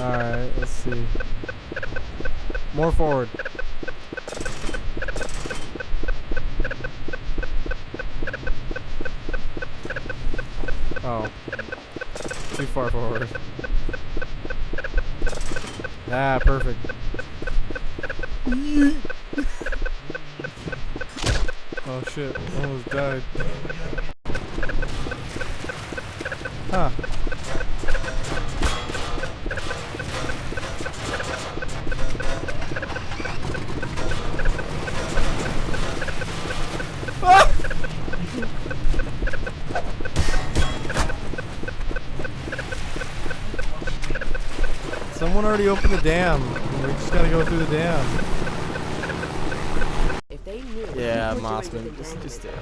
Alright, let's see. More forward. Oh. Too far forward. Ah, perfect. oh shit, almost died. Huh. Someone already opened the dam. We just gotta go through the dam. If they knew Yeah, we Mossman, just, just stay here.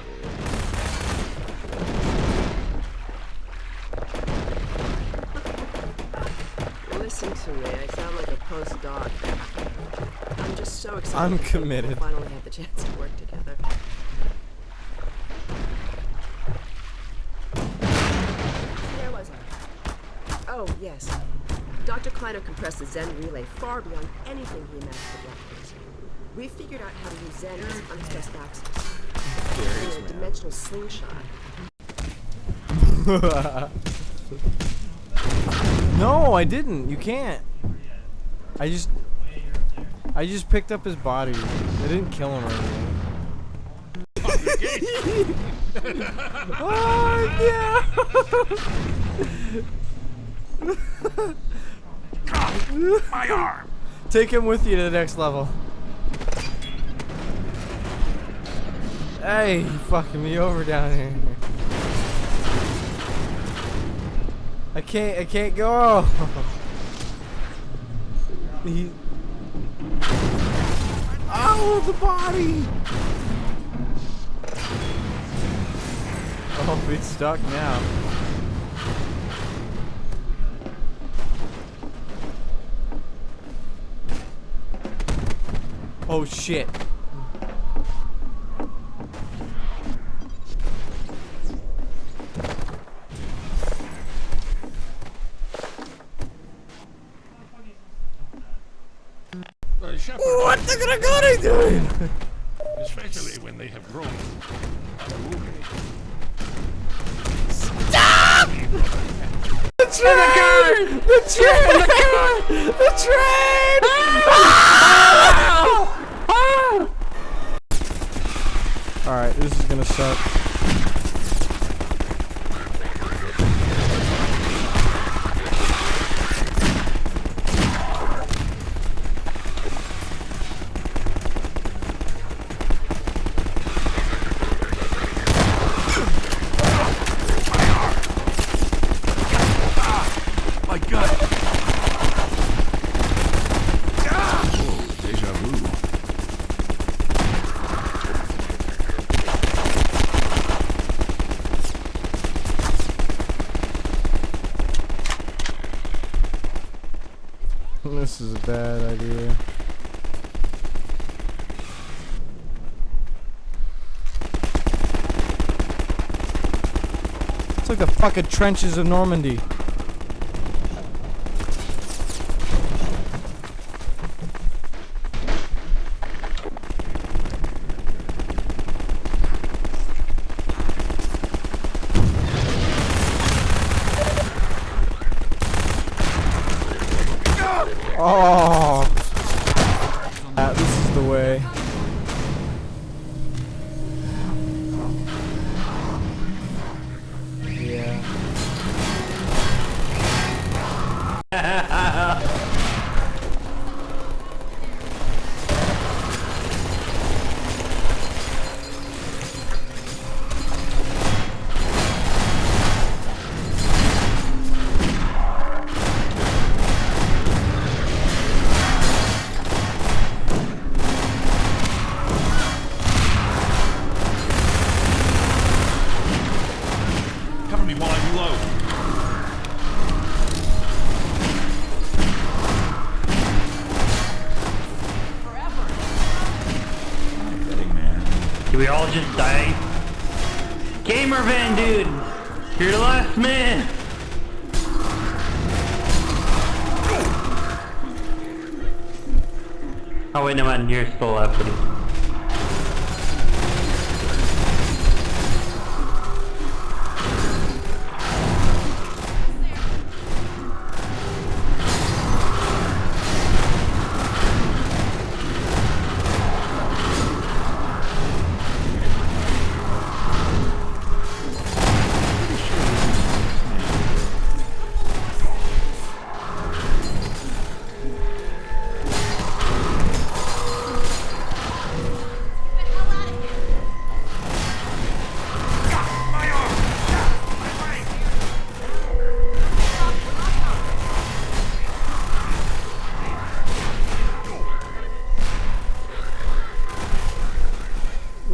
here. Listen to me. I sound like a postdoc. I'm just so excited. I'm that we committed. Finally have the chance to work together. Where was I? Oh, yes. Dr. Kleiner compressed the Xen relay far beyond anything he imagined for decades. We figured out how to use Xen as unexpressed access. Curious, In a man. dimensional slingshot. no, I didn't. You can't. I just, I just picked up his body. I didn't kill him or anything. oh My arm! Take him with you to the next level. Hey, you fucking me over down here. I can't. I can't go. he. Oh, the body. Oh, it's stuck now. Oh shit. What the gonna doing? especially when they have grown. unruly. The train! The train! The train! Alright, this is This is a bad idea. It's like the fucking trenches of Normandy. Oh. Did we all just die? Gamer Van dude! You're the last man! Oh wait, no man, you're still left.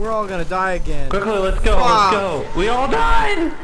We're all gonna die again. Quickly, let's go, Fuck. let's go. We all died!